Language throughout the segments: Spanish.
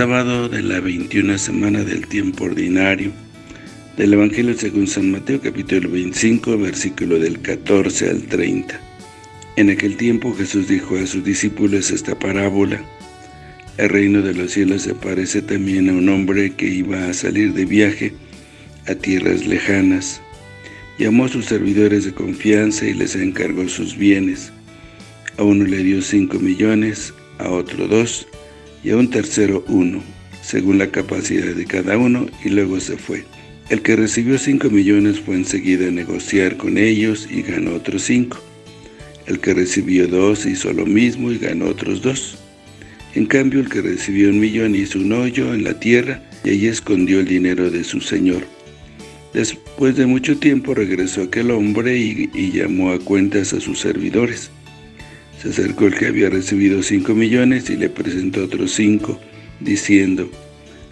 Sábado de la 21 semana del tiempo ordinario del Evangelio según San Mateo capítulo 25 versículo del 14 al 30. En aquel tiempo Jesús dijo a sus discípulos esta parábola. El reino de los cielos se parece también a un hombre que iba a salir de viaje a tierras lejanas. Llamó a sus servidores de confianza y les encargó sus bienes. A uno le dio cinco millones, a otro dos, y a un tercero uno, según la capacidad de cada uno, y luego se fue. El que recibió cinco millones fue enseguida a negociar con ellos y ganó otros cinco. El que recibió dos hizo lo mismo y ganó otros dos. En cambio, el que recibió un millón hizo un hoyo en la tierra y allí escondió el dinero de su señor. Después de mucho tiempo regresó aquel hombre y, y llamó a cuentas a sus servidores. Se acercó el que había recibido cinco millones y le presentó otros cinco, diciendo,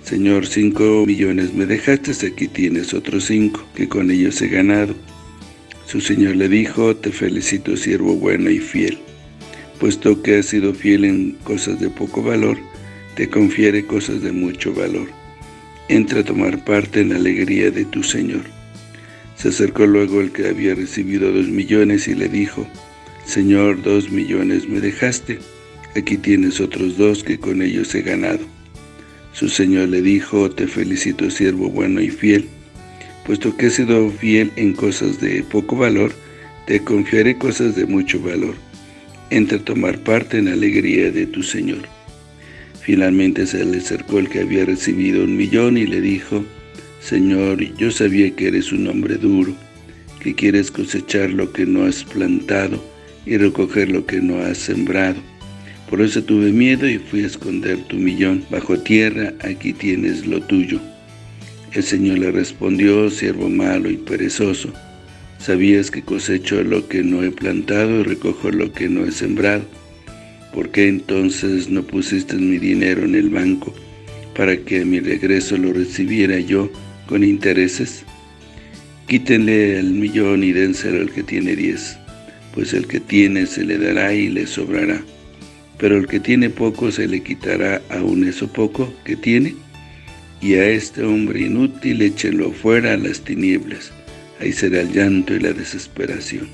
Señor, cinco millones me dejaste, aquí tienes otros cinco, que con ellos he ganado. Su señor le dijo, te felicito siervo bueno y fiel. Puesto que has sido fiel en cosas de poco valor, te confiere cosas de mucho valor. Entra a tomar parte en la alegría de tu Señor. Se acercó luego el que había recibido dos millones y le dijo, Señor, dos millones me dejaste, aquí tienes otros dos que con ellos he ganado. Su señor le dijo, te felicito siervo bueno y fiel, puesto que he sido fiel en cosas de poco valor, te confiaré cosas de mucho valor. Entra a tomar parte en la alegría de tu Señor. Finalmente se le acercó el que había recibido un millón y le dijo, Señor, yo sabía que eres un hombre duro, que quieres cosechar lo que no has plantado y recoger lo que no has sembrado. Por eso tuve miedo y fui a esconder tu millón bajo tierra, aquí tienes lo tuyo. El Señor le respondió, siervo malo y perezoso, sabías que cosecho lo que no he plantado y recojo lo que no he sembrado. ¿Por qué entonces no pusiste mi dinero en el banco para que a mi regreso lo recibiera yo con intereses? Quítenle el millón y dénselo al que tiene diez pues el que tiene se le dará y le sobrará, pero el que tiene poco se le quitará aún eso poco que tiene, y a este hombre inútil échenlo fuera a las tinieblas, ahí será el llanto y la desesperación.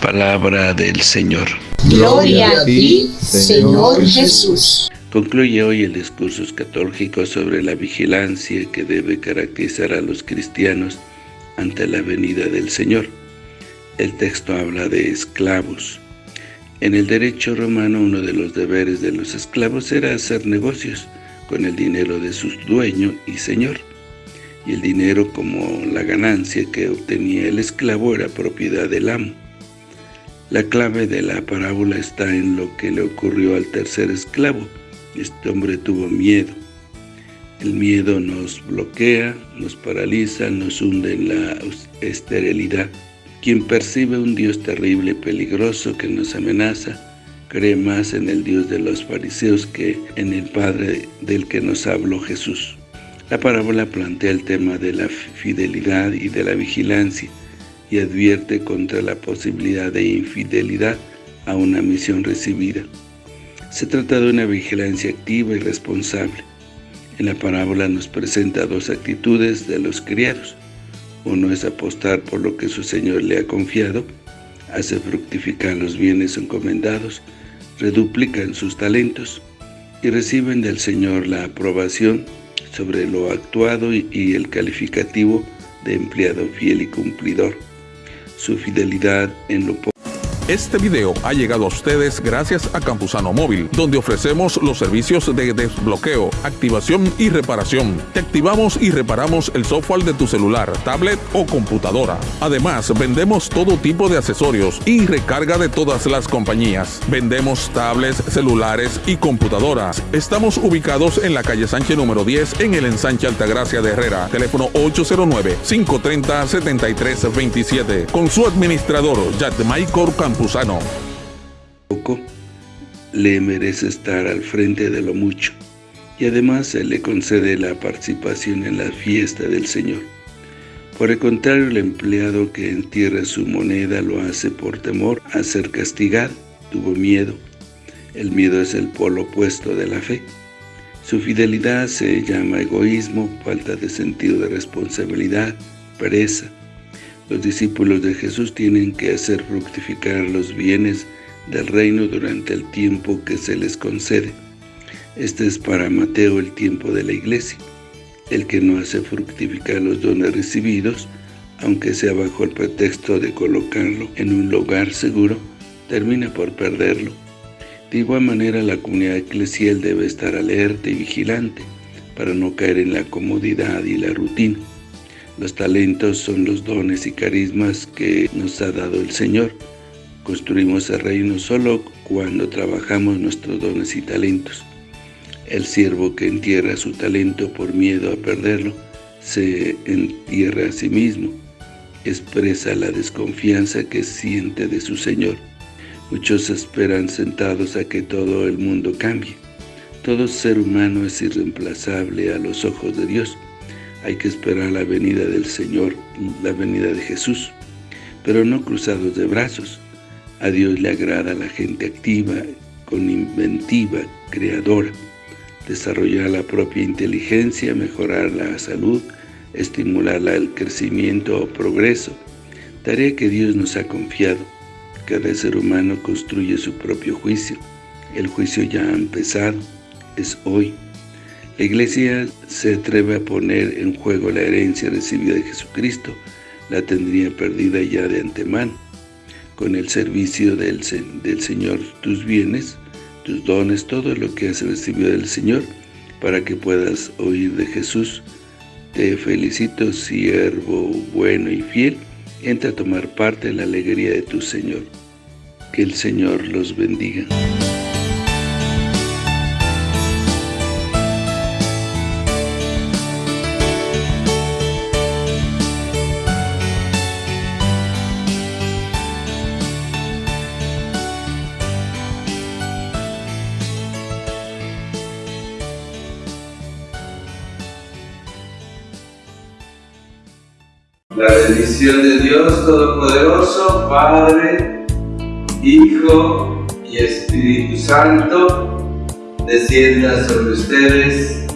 Palabra del Señor. Gloria a ti, Señor Jesús. Concluye hoy el discurso escatológico sobre la vigilancia que debe caracterizar a los cristianos ante la venida del Señor. El texto habla de esclavos. En el derecho romano uno de los deberes de los esclavos era hacer negocios con el dinero de su dueño y señor. Y el dinero como la ganancia que obtenía el esclavo era propiedad del amo. La clave de la parábola está en lo que le ocurrió al tercer esclavo. Este hombre tuvo miedo. El miedo nos bloquea, nos paraliza, nos hunde en la esterilidad. Quien percibe un Dios terrible y peligroso que nos amenaza, cree más en el Dios de los fariseos que en el Padre del que nos habló Jesús. La parábola plantea el tema de la fidelidad y de la vigilancia y advierte contra la posibilidad de infidelidad a una misión recibida. Se trata de una vigilancia activa y responsable. En la parábola nos presenta dos actitudes de los criados. Uno es apostar por lo que su Señor le ha confiado, hace fructificar los bienes encomendados, reduplican sus talentos y reciben del Señor la aprobación sobre lo actuado y el calificativo de empleado fiel y cumplidor. Su fidelidad en lo este video ha llegado a ustedes gracias a Campusano Móvil, donde ofrecemos los servicios de desbloqueo, activación y reparación. Te activamos y reparamos el software de tu celular, tablet o computadora. Además, vendemos todo tipo de accesorios y recarga de todas las compañías. Vendemos tablets, celulares y computadoras. Estamos ubicados en la calle Sánchez número 10 en el ensanche Altagracia de Herrera. Teléfono 809-530-7327. Con su administrador, Michael Campusano. Poco le merece estar al frente de lo mucho, y además se le concede la participación en la fiesta del Señor. Por el contrario, el empleado que entierra su moneda lo hace por temor a ser castigado, tuvo miedo. El miedo es el polo opuesto de la fe. Su fidelidad se llama egoísmo, falta de sentido de responsabilidad, pereza. Los discípulos de Jesús tienen que hacer fructificar los bienes del reino durante el tiempo que se les concede. Este es para Mateo el tiempo de la iglesia. El que no hace fructificar los dones recibidos, aunque sea bajo el pretexto de colocarlo en un lugar seguro, termina por perderlo. De igual manera, la comunidad eclesial debe estar alerta y vigilante para no caer en la comodidad y la rutina. Los talentos son los dones y carismas que nos ha dado el Señor. Construimos el reino solo cuando trabajamos nuestros dones y talentos. El siervo que entierra su talento por miedo a perderlo, se entierra a sí mismo. Expresa la desconfianza que siente de su Señor. Muchos esperan sentados a que todo el mundo cambie. Todo ser humano es irreemplazable a los ojos de Dios. Hay que esperar la venida del Señor, la venida de Jesús, pero no cruzados de brazos. A Dios le agrada la gente activa, con inventiva, creadora desarrollar la propia inteligencia, mejorar la salud, estimular el crecimiento o progreso, tarea que Dios nos ha confiado. Cada ser humano construye su propio juicio. El juicio ya ha empezado, es hoy. La Iglesia se atreve a poner en juego la herencia recibida de Jesucristo, la tendría perdida ya de antemano. Con el servicio del, del Señor tus bienes, tus dones, todo lo que has recibido del Señor, para que puedas oír de Jesús. Te felicito, siervo bueno y fiel, entra a tomar parte en la alegría de tu Señor. Que el Señor los bendiga. La bendición de Dios Todopoderoso, Padre, Hijo y Espíritu Santo, descienda sobre ustedes,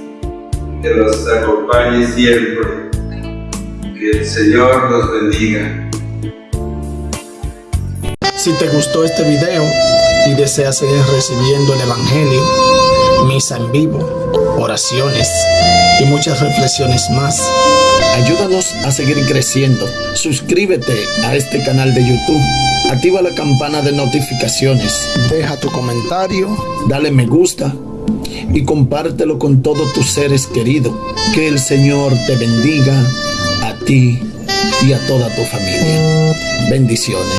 que los acompañe siempre. Que el Señor los bendiga. Si te gustó este video y deseas seguir recibiendo el Evangelio, misa en vivo, oraciones y muchas reflexiones más, Ayúdanos a seguir creciendo. Suscríbete a este canal de YouTube. Activa la campana de notificaciones. Deja tu comentario. Dale me gusta. Y compártelo con todos tus seres queridos. Que el Señor te bendiga a ti y a toda tu familia. Bendiciones.